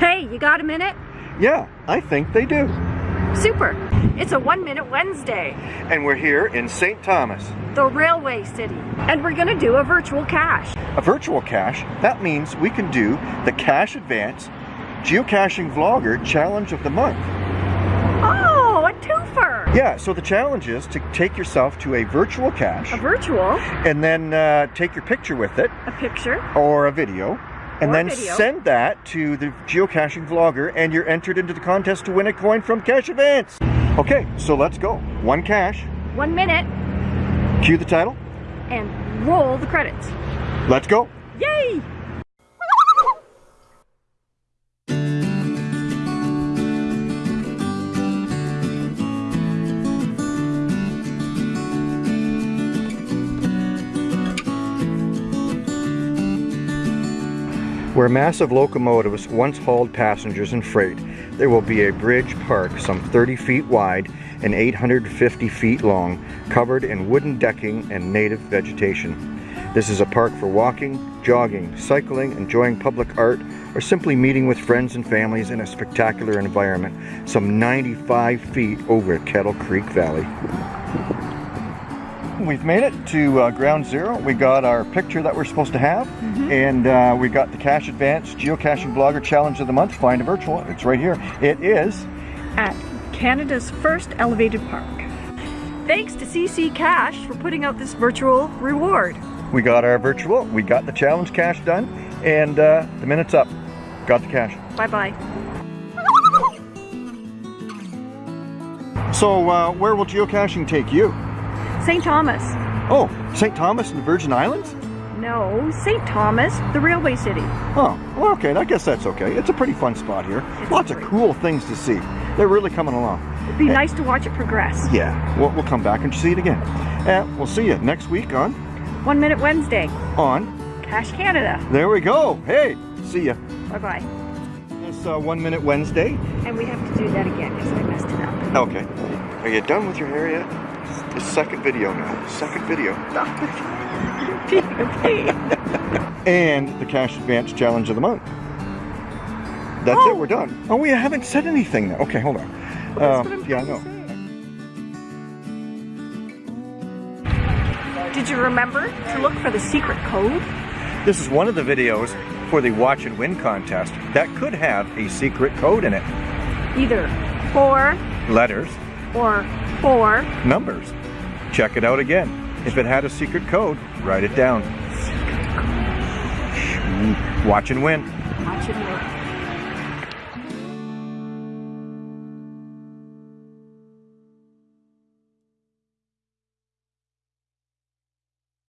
Hey, you got a minute? Yeah, I think they do. Super. It's a One Minute Wednesday, And we're here in St. Thomas. the railway city. And we're gonna do a virtual cache. A virtual cache, that means we can do the Cache Advance Geocaching Vlogger Challenge of the Month. Oh, a twofer. Yeah, so the challenge is to take yourself to a virtual cache A virtual, and then uh, take your picture with it a picture, or a video and then video. send that to the geocaching vlogger and you're entered into the contest to win a coin from Cache Advance. Okay, so let's go. One cache. one minute, cue the title, and roll the credits. let's go. Yay! Where massive locomotives once hauled passengers and freight, there will be a bridge park some 30 feet wide and 850 feet long, covered in wooden decking and native vegetation. This is a park for walking, jogging, cycling, enjoying public art, or simply meeting with friends and families in a spectacular environment, some 95 feet over Kettle Creek Valley. We've made it to uh, ground zero. We got our picture that we're supposed to have, and uh, we got the Cache Advance Geocaching Vlogger Challenge of the Month. Find a virtual. It's right here. It is. At Canada's first elevated park. Thanks to CC Cash for putting out this virtual reward. We got our virtual. We got the challenge cache done, and uh, the minute's up. Got the cache. Bye bye. So, uh, where will geocaching take you? St. Thomas. Oh, St. Thomas and the Virgin Islands? No, St. Thomas, the railway city. Oh, well, okay. I guess that's okay. It's a pretty fun spot here. It's Lots of cool things to see. They're really coming along. It'd be nice to watch it progress. Yeah, we'll, we'll come back and see it again. And we'll see you next week on One Minute Wednesday, on. Cache Canada. There we go. Hey, see ya. Bye bye. It's uh, One Minute Wednesday. And we have to do that again because I messed it up. Okay. Are you done with your hair yet? The second video now. Second video. And the Cache Advance Challenge of the Month. That's Oh. it, we're done. Oh, we haven't said anything though. Okay, hold on. Um, yeah, I know. Did you remember to look for the secret code? This is one of the videos for the Watch and Win contest that could have a secret code in it. Either four Letters, or four. numbers. Check it out again. If it had a secret code, write it down. Watch and win. Watch it work.